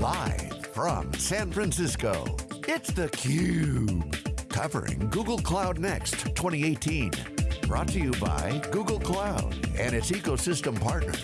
Live from San Francisco, it's theCUBE. Covering Google Cloud Next 2018. Brought to you by Google Cloud and its ecosystem partners.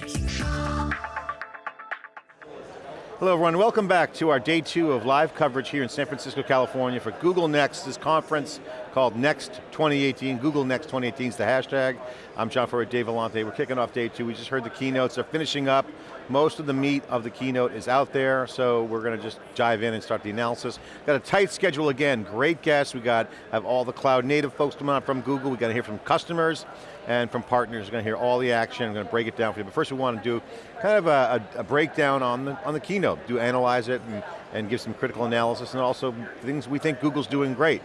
Hello everyone, welcome back to our day two of live coverage here in San Francisco, California for Google Next, this conference called Next 2018. Google Next 2018 is the hashtag. I'm John Furrier, Dave Vellante. We're kicking off day two. We just heard the keynotes, they're finishing up. Most of the meat of the keynote is out there, so we're going to just dive in and start the analysis. Got a tight schedule again, great guests. We got have all the cloud native folks coming out from Google. We got to hear from customers and from partners. We're going to hear all the action. I'm going to break it down for you. But first we want to do kind of a, a, a breakdown on the, on the keynote, do analyze it and, and give some critical analysis and also things we think Google's doing great.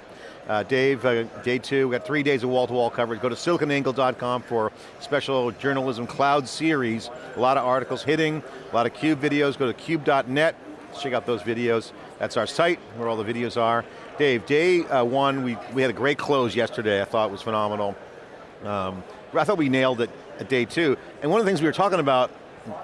Uh, Dave, uh, day two, we got three days of wall-to-wall -wall coverage. Go to siliconangle.com for special journalism cloud series. A lot of articles hitting, a lot of CUBE videos. Go to cube.net, check out those videos. That's our site, where all the videos are. Dave, day uh, one, we, we had a great close yesterday. I thought was phenomenal. Um, I thought we nailed it at day two. And one of the things we were talking about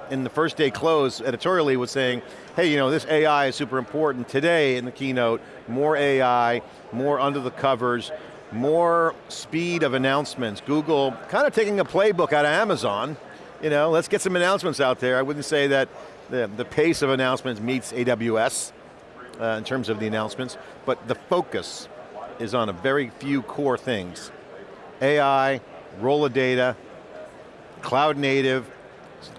in the first day close editorially was saying, hey, you know, this AI is super important. Today in the keynote, more AI, more under the covers, more speed of announcements. Google kind of taking a playbook out of Amazon. You know, let's get some announcements out there. I wouldn't say that the, the pace of announcements meets AWS uh, in terms of the announcements, but the focus is on a very few core things. AI, role of data, cloud native,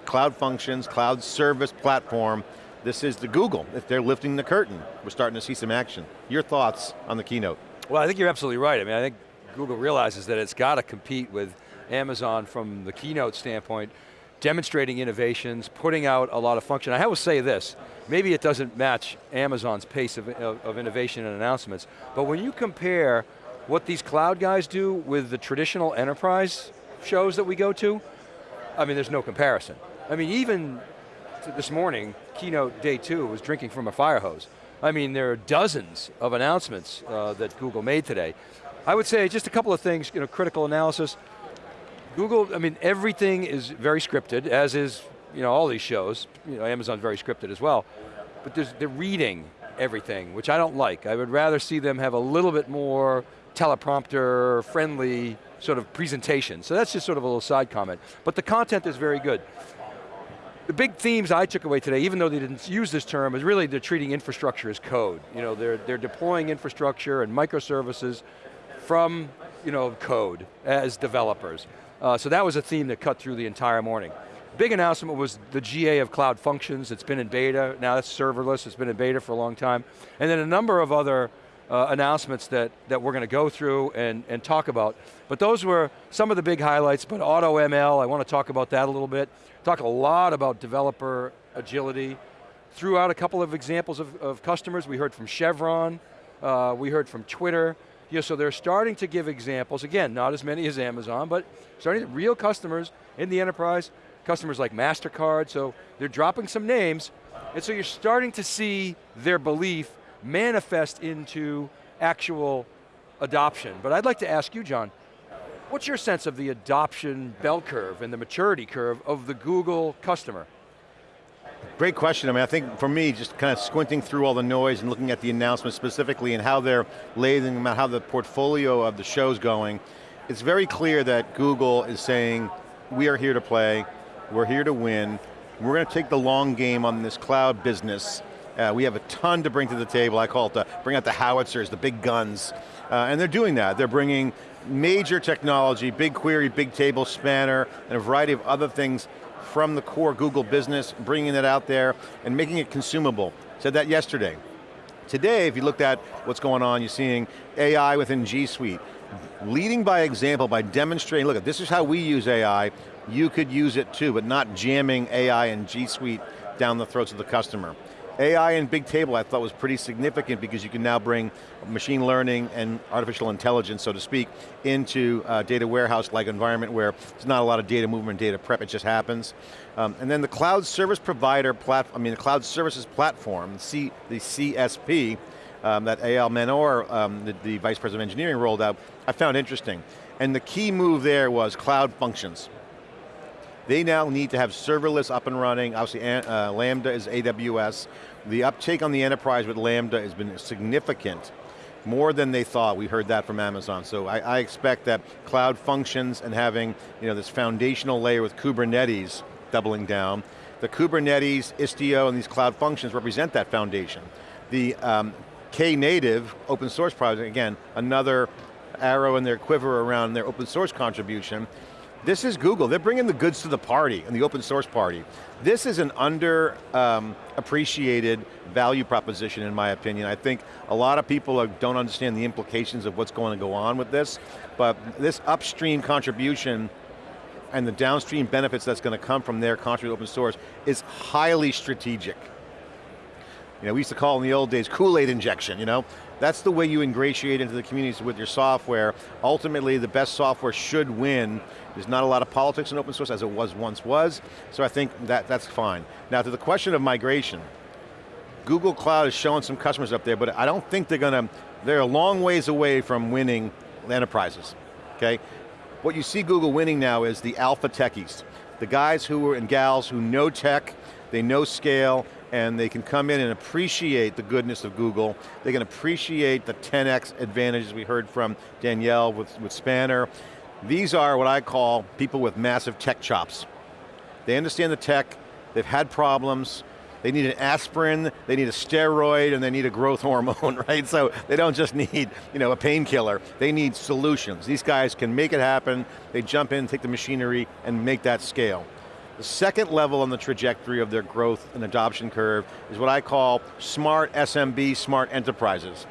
cloud functions, cloud service platform. This is the Google, if they're lifting the curtain. We're starting to see some action. Your thoughts on the keynote? Well, I think you're absolutely right. I mean, I think Google realizes that it's got to compete with Amazon from the keynote standpoint, demonstrating innovations, putting out a lot of function. I will say this, maybe it doesn't match Amazon's pace of, of, of innovation and announcements, but when you compare what these cloud guys do with the traditional enterprise shows that we go to, I mean, there's no comparison. I mean, even this morning, keynote day two was drinking from a fire hose. I mean, there are dozens of announcements uh, that Google made today. I would say just a couple of things, you know, critical analysis. Google, I mean, everything is very scripted, as is, you know, all these shows. You know, Amazon's very scripted as well. But they're reading everything, which I don't like. I would rather see them have a little bit more teleprompter friendly sort of presentation. So that's just sort of a little side comment. But the content is very good. The big themes I took away today, even though they didn't use this term, is really they're treating infrastructure as code. You know, they're, they're deploying infrastructure and microservices from you know, code as developers. Uh, so that was a theme that cut through the entire morning. Big announcement was the GA of Cloud Functions. It's been in beta, now it's serverless, it's been in beta for a long time. And then a number of other uh, announcements that, that we're going to go through and, and talk about. But those were some of the big highlights, but AutoML, I want to talk about that a little bit. Talk a lot about developer agility. Threw out a couple of examples of, of customers. We heard from Chevron, uh, we heard from Twitter. Yeah, so they're starting to give examples, again, not as many as Amazon, but starting to, real customers in the enterprise, customers like MasterCard, so they're dropping some names, and so you're starting to see their belief manifest into actual adoption. But I'd like to ask you, John, what's your sense of the adoption bell curve and the maturity curve of the Google customer? Great question. I mean, I think for me, just kind of squinting through all the noise and looking at the announcements specifically and how they're laying them out, how the portfolio of the show's going, it's very clear that Google is saying, we are here to play, we're here to win, we're going to take the long game on this cloud business, uh, we have a ton to bring to the table. I call it the, bring out the howitzers, the big guns. Uh, and they're doing that. They're bringing major technology, BigQuery, big table spanner, and a variety of other things from the core Google business, bringing it out there and making it consumable. Said that yesterday. Today, if you looked at what's going on, you're seeing AI within G Suite. Leading by example, by demonstrating, look, at this is how we use AI, you could use it too, but not jamming AI and G Suite down the throats of the customer. AI and big table I thought was pretty significant because you can now bring machine learning and artificial intelligence, so to speak, into a data warehouse-like environment where there's not a lot of data movement, data prep, it just happens. Um, and then the cloud service provider platform, I mean the cloud services platform, C, the CSP, um, that Eyal Manor, um, the, the Vice President of Engineering rolled out, I found interesting. And the key move there was cloud functions. They now need to have serverless up and running. Obviously, uh, Lambda is AWS. The uptake on the enterprise with Lambda has been significant more than they thought. We heard that from Amazon. So I, I, expect that cloud functions and having you know, this foundational layer with Kubernetes doubling down. The Kubernetes, Istio, and these cloud functions represent that foundation. The um, Knative open source project, again, another arrow in their quiver around their open source contribution. This is Google, they're bringing the goods to the party, and the open source party. This is an under um, appreciated value proposition in my opinion. I think a lot of people are, don't understand the implications of what's going to go on with this, but this upstream contribution and the downstream benefits that's going to come from their contribution open source is highly strategic. You know, we used to call in the old days Kool-Aid injection, you know? That's the way you ingratiate into the communities with your software. Ultimately, the best software should win. There's not a lot of politics in open source as it was once was, so I think that, that's fine. Now to the question of migration, Google Cloud is showing some customers up there, but I don't think they're going to, they're a long ways away from winning enterprises, okay? What you see Google winning now is the alpha techies, the guys who are, and gals who know tech, they know scale, and they can come in and appreciate the goodness of Google. They can appreciate the 10x advantages we heard from Danielle with, with Spanner. These are what I call people with massive tech chops. They understand the tech, they've had problems, they need an aspirin, they need a steroid, and they need a growth hormone, right? So they don't just need you know, a painkiller, they need solutions. These guys can make it happen, they jump in, take the machinery, and make that scale. The second level on the trajectory of their growth and adoption curve is what I call smart SMB, smart enterprises.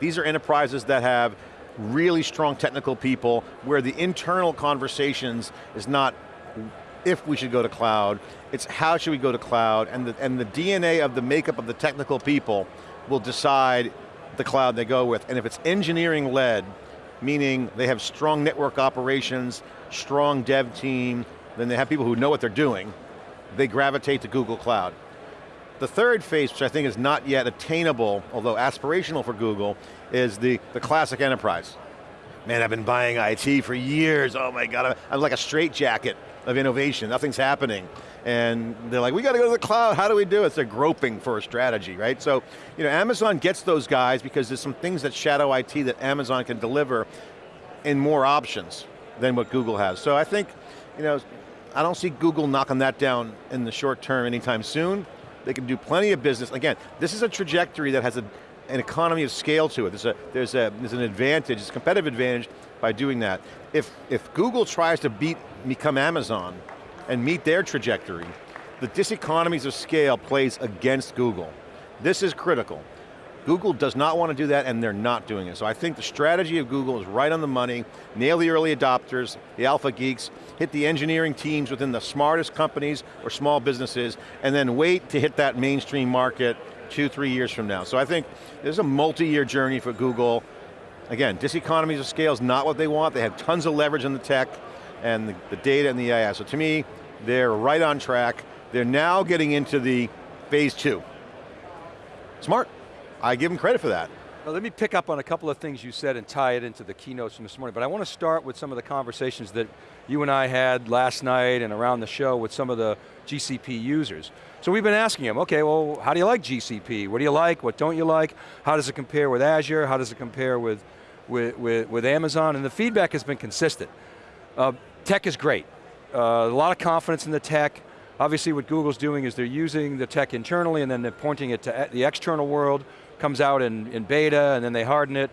These are enterprises that have really strong technical people where the internal conversations is not if we should go to cloud, it's how should we go to cloud, and the, and the DNA of the makeup of the technical people will decide the cloud they go with. And if it's engineering led, meaning they have strong network operations, strong dev team, then they have people who know what they're doing, they gravitate to Google Cloud. The third phase, which I think is not yet attainable, although aspirational for Google, is the, the classic enterprise. Man, I've been buying IT for years, oh my God, I'm like a straitjacket of innovation, nothing's happening. And they're like, we got to go to the cloud, how do we do it? So they're groping for a strategy, right? So, you know, Amazon gets those guys because there's some things that shadow IT that Amazon can deliver in more options than what Google has. So I think, you know, I don't see Google knocking that down in the short term anytime soon. They can do plenty of business. Again, this is a trajectory that has a, an economy of scale to it. There's, a, there's, a, there's an advantage, it's a competitive advantage by doing that. If, if Google tries to beat, become Amazon and meet their trajectory, the diseconomies of scale plays against Google. This is critical. Google does not want to do that and they're not doing it. So I think the strategy of Google is right on the money, nail the early adopters, the alpha geeks, hit the engineering teams within the smartest companies or small businesses, and then wait to hit that mainstream market two, three years from now. So I think there's a multi-year journey for Google. Again, diseconomies of scale is not what they want. They have tons of leverage in the tech and the, the data and the AI. So to me, they're right on track. They're now getting into the phase two. Smart. I give them credit for that. Let me pick up on a couple of things you said and tie it into the keynotes from this morning, but I want to start with some of the conversations that you and I had last night and around the show with some of the GCP users. So we've been asking them, okay, well, how do you like GCP? What do you like, what don't you like? How does it compare with Azure? How does it compare with, with, with, with Amazon? And the feedback has been consistent. Uh, tech is great. Uh, a lot of confidence in the tech. Obviously what Google's doing is they're using the tech internally and then they're pointing it to the external world comes out in, in beta and then they harden it,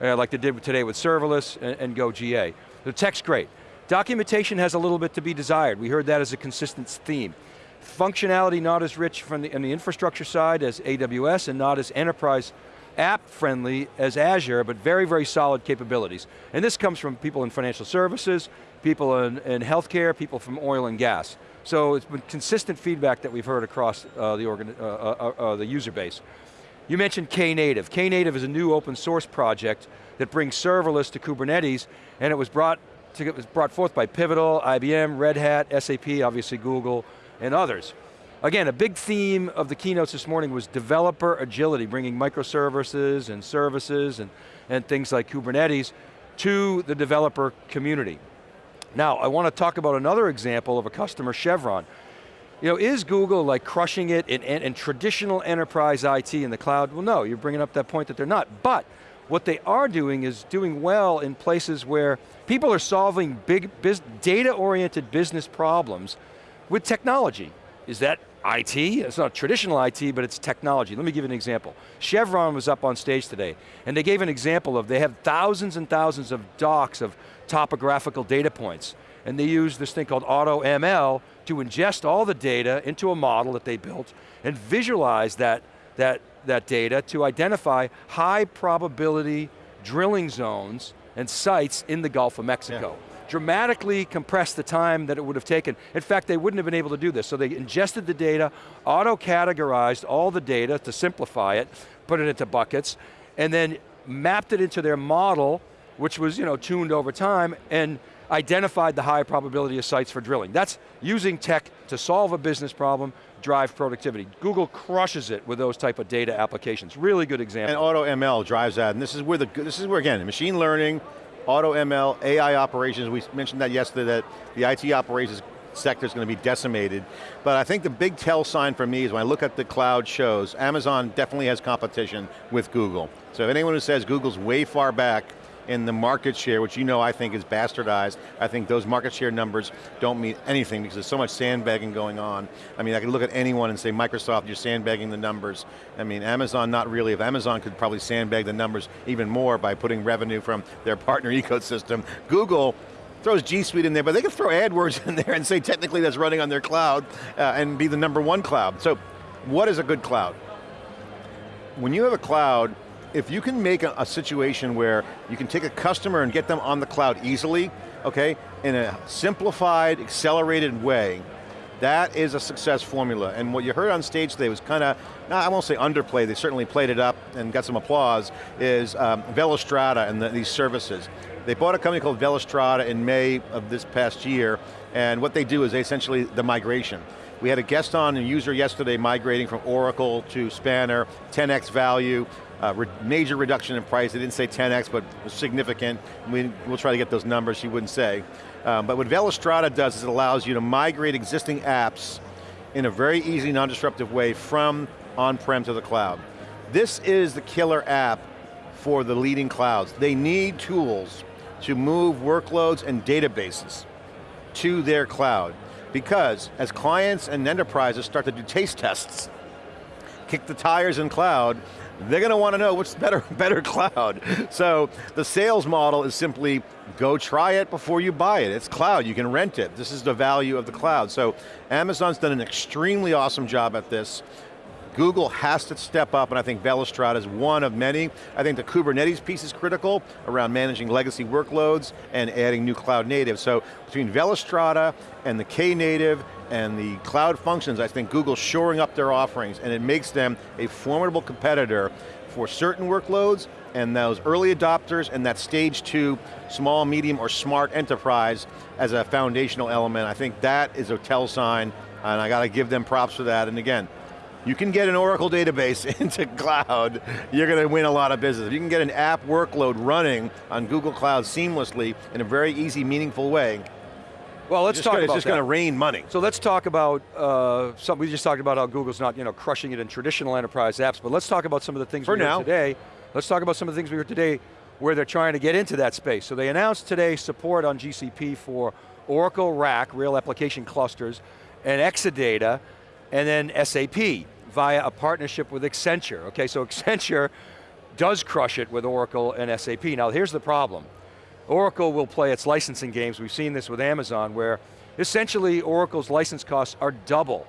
uh, like they did today with serverless and, and go GA. The tech's great. Documentation has a little bit to be desired. We heard that as a consistent theme. Functionality not as rich from the, on the infrastructure side as AWS and not as enterprise app friendly as Azure, but very, very solid capabilities. And this comes from people in financial services, people in, in healthcare, people from oil and gas. So it's been consistent feedback that we've heard across uh, the, organ, uh, uh, uh the user base. You mentioned Knative. Knative is a new open source project that brings serverless to Kubernetes, and it was brought, to, it was brought forth by Pivotal, IBM, Red Hat, SAP, obviously Google, and others. Again, a big theme of the keynotes this morning was developer agility, bringing microservices and services and, and things like Kubernetes to the developer community. Now, I want to talk about another example of a customer, Chevron. You know, is Google like crushing it in, in, in, traditional enterprise IT in the cloud? Well no, you're bringing up that point that they're not. But what they are doing is doing well in places where people are solving big data-oriented business problems with technology. Is that IT? It's not traditional IT, but it's technology. Let me give you an example. Chevron was up on stage today, and they gave an example of, they have thousands and thousands of docs of topographical data points, and they use this thing called AutoML to ingest all the data into a model that they built and visualize that, that, that data to identify high probability drilling zones and sites in the Gulf of Mexico. Yeah dramatically compress the time that it would have taken. In fact, they wouldn't have been able to do this. So they ingested the data, auto-categorized all the data to simplify it, put it into buckets, and then mapped it into their model, which was you know, tuned over time, and identified the high probability of sites for drilling. That's using tech to solve a business problem, drive productivity. Google crushes it with those type of data applications. Really good example. And AutoML drives that, and this is where the this is where again machine learning, AutoML, AI operations. We mentioned that yesterday that the IT operations sector is going to be decimated. But I think the big tell sign for me is when I look at the cloud shows, Amazon definitely has competition with Google. So if anyone who says Google's way far back, in the market share, which you know I think is bastardized. I think those market share numbers don't mean anything because there's so much sandbagging going on. I mean, I could look at anyone and say, Microsoft, you're sandbagging the numbers. I mean, Amazon, not really. If Amazon could probably sandbag the numbers even more by putting revenue from their partner ecosystem. Google, throws G Suite in there, but they can throw AdWords in there and say technically that's running on their cloud uh, and be the number one cloud. So, what is a good cloud? When you have a cloud if you can make a, a, situation where you can take a customer and get them on the cloud easily, okay, in a simplified, accelerated way, that is a success formula. And what you heard on stage today was kind of, I won't say underplayed, they certainly played it up and got some applause, is um, Velostrata and the, these services. They bought a company called Velostrata in May of this past year, and what they do is they essentially the migration. We had a guest on, a user yesterday migrating from Oracle to Spanner, 10x value, uh, re major reduction in price. They didn't say 10x, but significant. We, will try to get those numbers, she wouldn't say. Um, but what Velostrata does is it allows you to migrate existing apps in a very easy, non-disruptive way from on-prem to the cloud. This is the killer app for the leading clouds. They need tools to move workloads and databases to their cloud. Because as clients and enterprises start to do taste tests, kick the tires in cloud, they're going to want to know what's better, better cloud. So the sales model is simply go try it before you buy it. It's cloud, you can rent it. This is the value of the cloud. So Amazon's done an extremely awesome job at this. Google has to step up, and I think Velostrata is one of many. I think the Kubernetes piece is critical around managing legacy workloads and adding new cloud native. So between Velostrata and the Knative and the cloud functions, I think Google's shoring up their offerings and it makes them a formidable competitor for certain workloads and those early adopters and that stage two, small, medium, or smart enterprise as a foundational element. I think that is a tell sign and I got to give them props for that. And again, you can get an Oracle database into cloud, you're going to win a lot of business. If you can get an app workload running on Google Cloud seamlessly in a very easy, meaningful way, well, let's talk gonna, about It's just going to rain money. So let's talk about, uh, some, we just talked about how Google's not you know, crushing it in traditional enterprise apps, but let's talk about some of the things For we now. heard today. Let's talk about some of the things we heard today where they're trying to get into that space. So they announced today support on GCP for Oracle RAC, Real Application Clusters, and Exadata, and then SAP via a partnership with Accenture. Okay, so Accenture does crush it with Oracle and SAP. Now here's the problem. Oracle will play its licensing games. We've seen this with Amazon where essentially Oracle's license costs are double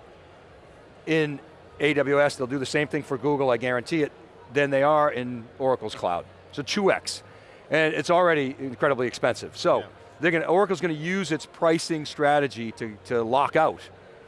in AWS. They'll do the same thing for Google, I guarantee it, than they are in Oracle's cloud. So 2x. And it's already incredibly expensive. So yeah. they're going to, Oracle's going to use its pricing strategy to, to lock out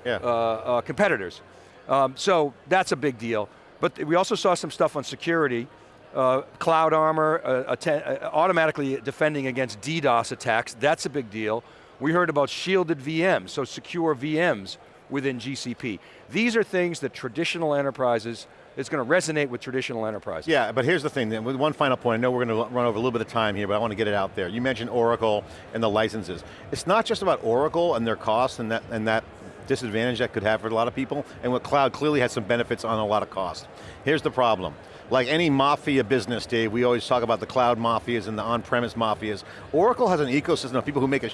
yeah. uh, uh, competitors. Um, so that's a big deal. But we also saw some stuff on security uh, Cloud Armor, uh, uh, automatically defending against DDoS attacks, that's a big deal. We heard about shielded VMs, so secure VMs within GCP. These are things that traditional enterprises, it's going to resonate with traditional enterprises. Yeah, but here's the thing, then, with one final point, I know we're going to run over a little bit of time here, but I want to get it out there. You mentioned Oracle and the licenses. It's not just about Oracle and their costs and that, and that disadvantage that could have for a lot of people, and what cloud clearly has some benefits on a lot of cost. Here's the problem. Like any mafia business, Dave, we always talk about the cloud mafias and the on-premise mafias. Oracle has an ecosystem of people who make a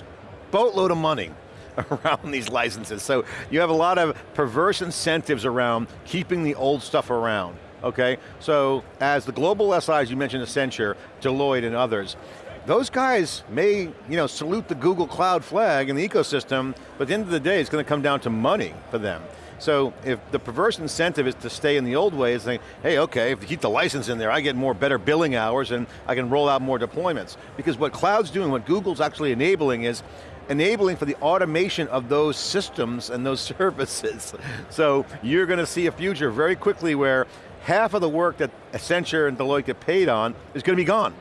boatload of money around these licenses. So you have a lot of perverse incentives around keeping the old stuff around, okay? So as the global SIs, you mentioned Accenture, Deloitte and others, those guys may you know, salute the Google Cloud flag in the ecosystem, but at the end of the day, it's going to come down to money for them. So if the perverse incentive is to stay in the old ways, think, hey, okay, if you keep the license in there, I get more better billing hours and I can roll out more deployments. Because what cloud's doing, what Google's actually enabling is, enabling for the automation of those systems and those services. So you're going to see a future very quickly where half of the work that Accenture and Deloitte get paid on is going to be gone.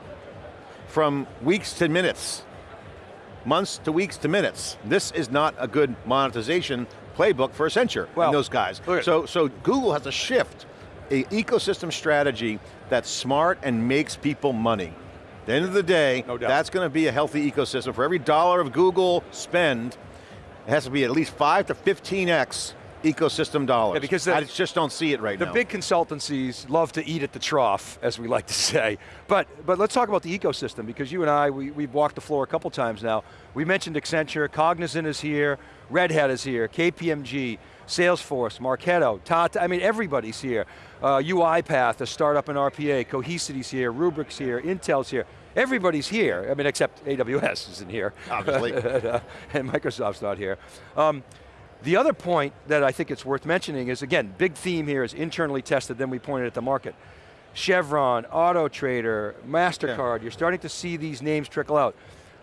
From weeks to minutes. Months to weeks to minutes. This is not a good monetization playbook for Accenture well, and those guys. So, so Google has to shift a ecosystem strategy that's smart and makes people money. At the end of the day, no that's going to be a healthy ecosystem. For every dollar of Google spend, it has to be at least five to 15x ecosystem dollars. Yeah, because the, I just don't see it right the now. The big consultancies love to eat at the trough, as we like to say. But, but let's talk about the ecosystem, because you and I, we, we've walked the floor a couple times now. We mentioned Accenture, Cognizant is here, Red Hat is here, KPMG, Salesforce, Marketo, Tata, I mean everybody's here. Uh, UiPath, a startup in RPA, Cohesity's here, Rubrik's here, Intel's here. Everybody's here, I mean except AWS isn't here. Obviously. and Microsoft's not here. Um, the other point that I think it's worth mentioning is, again, big theme here is internally tested, then we pointed at the market. Chevron, Auto Trader, MasterCard, yeah. you're starting to see these names trickle out.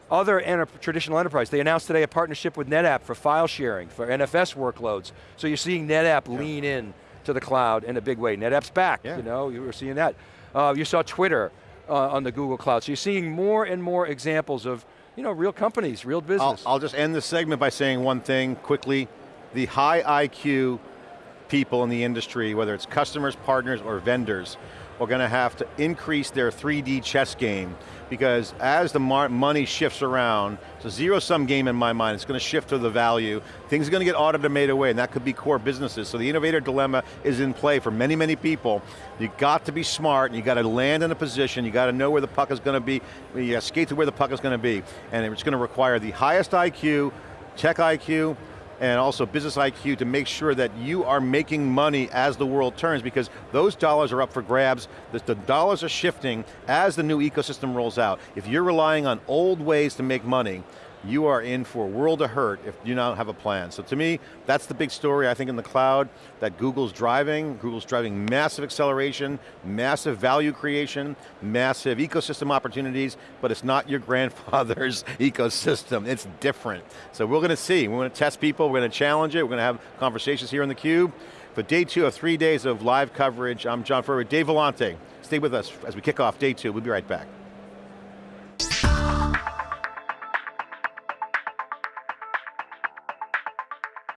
Other enter traditional enterprise, they announced today a partnership with NetApp for file sharing, for NFS workloads. So you're seeing NetApp yeah. lean in to the cloud in a big way. NetApp's back, yeah. you know, you were seeing that. Uh, you saw Twitter uh, on the Google Cloud. So you're seeing more and more examples of you know, real companies, real business. I'll, I'll just end this segment by saying one thing quickly the high IQ people in the industry, whether it's customers, partners, or vendors, are going to have to increase their 3D chess game because as the money shifts around, it's a zero-sum game in my mind, it's going to shift to the value, things are going to get automated away, and that could be core businesses. So the innovator dilemma is in play for many, many people. You got to be smart, and you got to land in a position, you got to know where the puck is going to be, you got to skate to where the puck is going to be, and it's going to require the highest IQ, tech IQ, and also business IQ to make sure that you are making money as the world turns because those dollars are up for grabs, the, the, dollars are shifting as the new ecosystem rolls out. If you're relying on old ways to make money, you are in for a world of hurt if you don't have a plan. So to me, that's the big story I think in the cloud that Google's driving. Google's driving massive acceleration, massive value creation, massive ecosystem opportunities, but it's not your grandfather's ecosystem, it's different. So we're going to see, we're going to test people, we're going to challenge it, we're going to have conversations here in theCUBE. For day two of three days of live coverage, I'm John Furrier, Dave Vellante. Stay with us as we kick off day two, we'll be right back.